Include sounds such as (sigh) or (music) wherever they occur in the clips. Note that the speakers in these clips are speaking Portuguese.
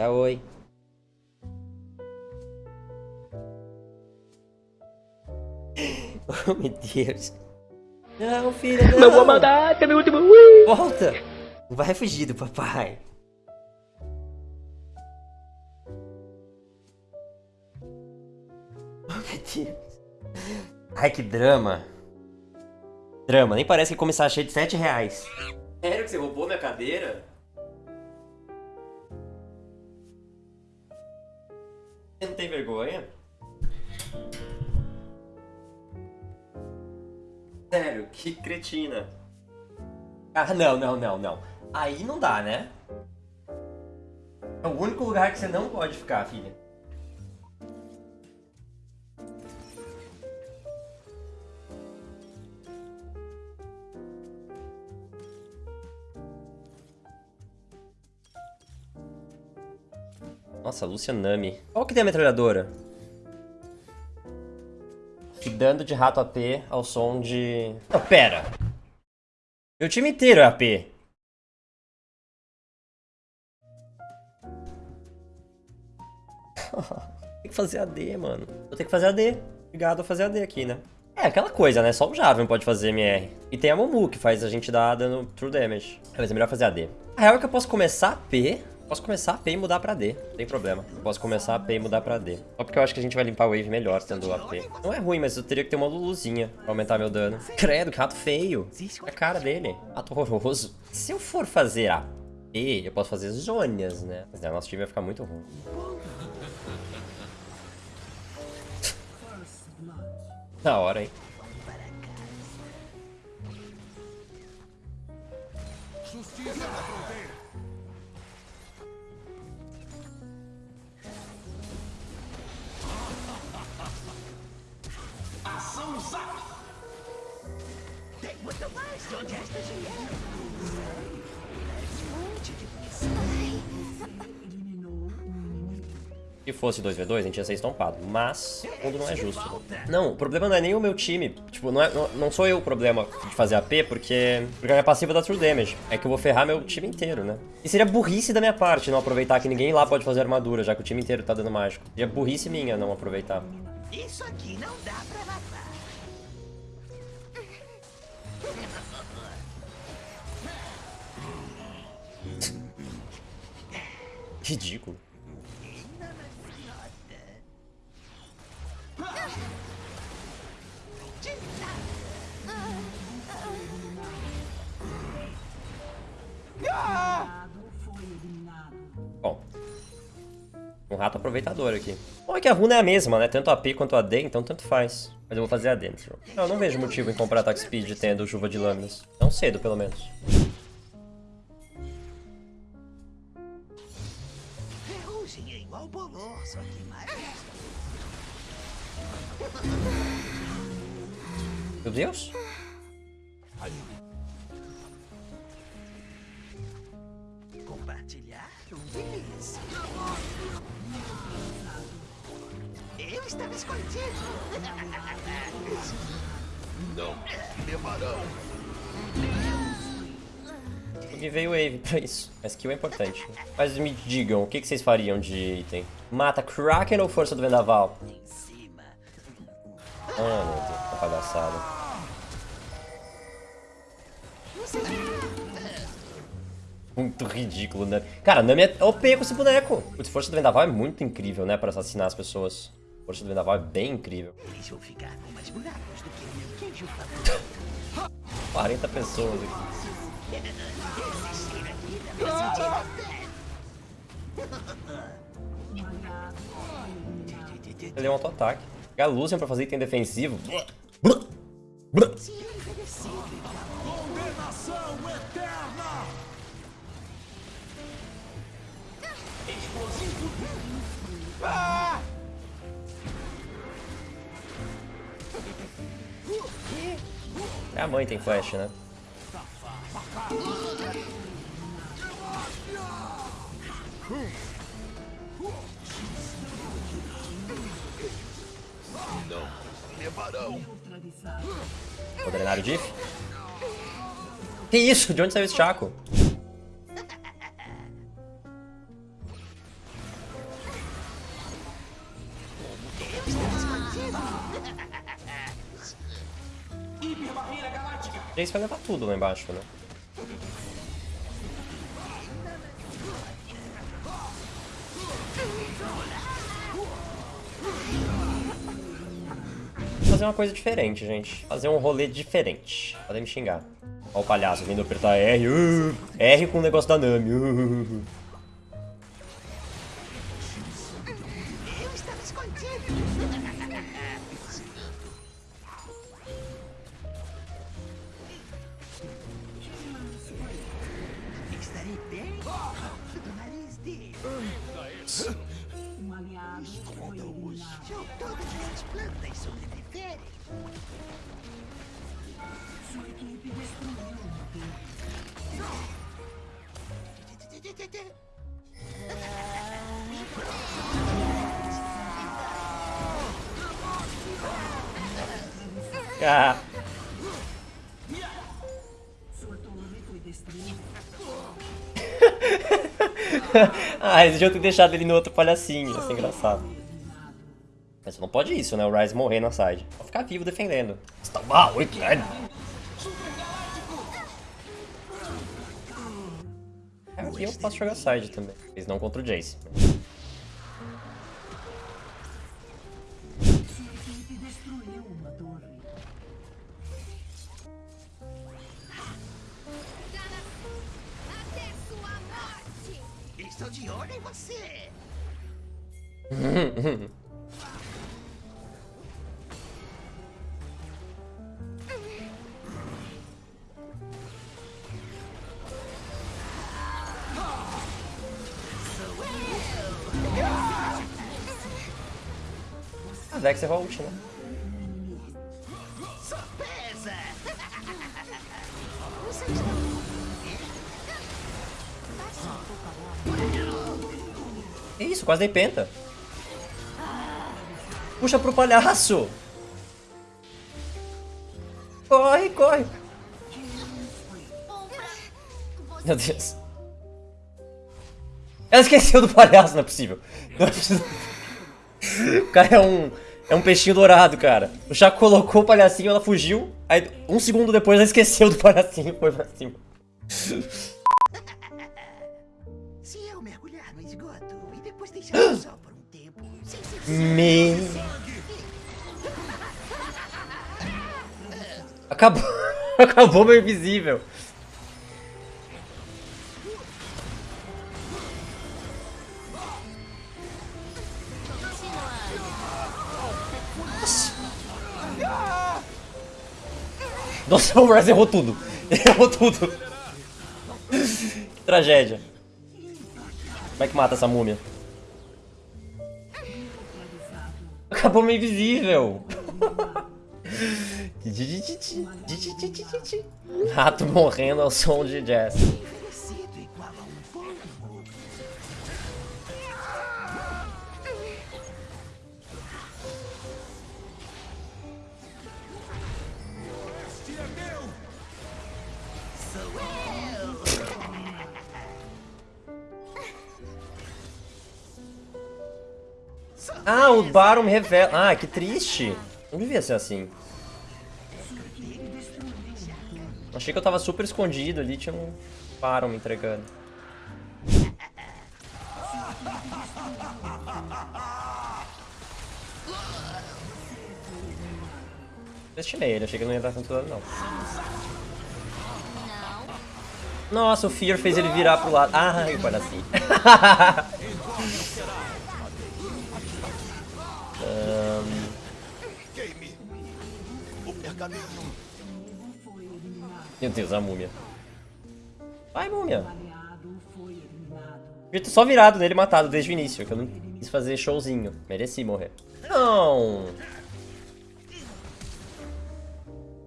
Dá oi. (laughs) Oh, meu Deus. Não, filha, não. Meu vou mandar, tem meu último. Ui. Volta. Não vai fugir do papai. (laughs) Oh, meu Deus. Ai, que drama. Drama, nem parece que começar cheio de 7 reais. Sério que você roubou minha cadeira? Sério, que cretina. Ah, não, não, não, não. Aí não dá, né? É o único lugar que você não pode ficar, filha. Nossa, Lúcia Nami. Qual que tem a metralhadora? Dando de rato AP ao som de... Não, pera. Meu time inteiro é AP. (laughs) tem que fazer AD, mano. Eu tenho que fazer AD. Obrigado a fazer AD aqui, né? É aquela coisa, né? Só o Jarvan pode fazer MR. E tem a Momu, que faz a gente dar dano true damage. Mas é melhor fazer AD. A real é que eu posso começar AP Posso começar a P e mudar pra D. Não tem problema. Posso começar a P e mudar pra D. Só porque eu acho que a gente vai limpar o wave melhor tendo AP. Não é ruim, mas eu teria que ter uma Luluzinha pra aumentar meu dano. Credo, que rato feio. É a cara dele. Rato horroroso. Se eu for fazer AP, eu posso fazer Zônias, né? Mas né, nosso time vai ficar muito ruim. Da hora, hein? Justiça Se fosse 2v2, a gente ia ser estompado. Mas, o mundo não é justo. Não, o problema não é nem o meu time. Tipo, não, é, não, não sou eu o problema de fazer AP, porque, porque a minha passiva dá true damage. É que eu vou ferrar meu time inteiro, né? E seria burrice da minha parte não aproveitar que ninguém lá pode fazer armadura, já que o time inteiro tá dando mágico. Seria burrice minha não aproveitar. Isso aqui não dá pra matar. Ridículo. Bom. Um rato aproveitador aqui. Bom, é que a runa é a mesma, né? Tanto AP quanto AD, então tanto faz. Mas eu vou fazer a dentro. Eu não vejo motivo em comprar ataque speed tendo chuva de lâminas. Não cedo, pelo menos. Só que mais... Meu Deus. Compartilhar. Eu estava escondido. Não levarão. Me veio Wave pra isso. A skill é importante. Mas me digam, o que vocês fariam de item? Mata Kraken ou Força do Vendaval? Ah, meu Deus, tá palhaçada. Muito ridículo, né? Cara, Nami é OP com esse boneco. O Força do Vendaval é muito incrível, né? Pra assassinar as pessoas. Força do Vendaval é bem incrível. Eles vão ficar com mais buracos do que meu queijo 40 pessoas aqui. Ele é um auto-ataque. Pegar Lucian pra fazer item defensivo. Condenação eterna! Explosivo! Ah! A mãe tem flash, né? Não. Levarão. Vou drenar o Diff. Que isso? De onde saiu esse Chaco? Isso vai levar tudo lá embaixo, né? Fazer uma coisa diferente, gente. Fazer um rolê diferente. Podem me xingar. Olha o palhaço vindo apertar R. Uh, R com o negócio da Nami. Uh. Ah. (laughs) Ah, eles deviam ter deixado ele no outro palhacinho. Ia ser engraçado. Mas não pode isso, né? O Ryze morrer na side. Pode ficar vivo defendendo. Está mal, Wicked. Aqui eu posso jogar side também. Eles não contra o Jace. Sua equipe destruiu uma torre. até sua morte. Estou de olho em você. (laughs) Vex errou a ult, né? Isso, quase dei penta. Puxa pro palhaço! Corre, corre! Meu Deus. Ela esqueceu do palhaço, não é possível. Não é possível. O cara é um, é um peixinho dourado, cara. O Chaco colocou o palhacinho, ela fugiu. Aí, um segundo depois, ela esqueceu do palhacinho e foi pra cima. Se eu mergulhar no esgoto e depois deixar o sol por um tempo, sem ser Me... Acabou. (laughs) Acabou meu invisível. Nossa, (laughs) o Raz errou tudo. Errou tudo. Tragédia. Como é que mata essa múmia? Acabou meu invisível. Rato morrendo ao som de jazz. Ah, o Baron revela. Ah, que triste. Não devia ser assim. Achei que eu tava super escondido ali, tinha um Baron me entregando. Destinei ele, achei que não ia dar tanto dano, não. Nossa, o Fear fez ele virar pro lado. Ai, o palhacinho. Ahn, (laughs) Eliminado. Meu Deus, a múmia. Vai, múmia. Devia ter só virado nele matado desde o início, que eu não quis fazer showzinho. Mereci morrer. Não!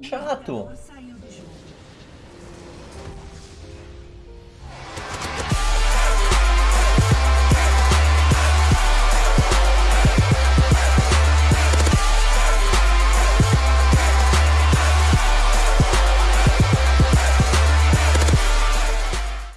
Chato.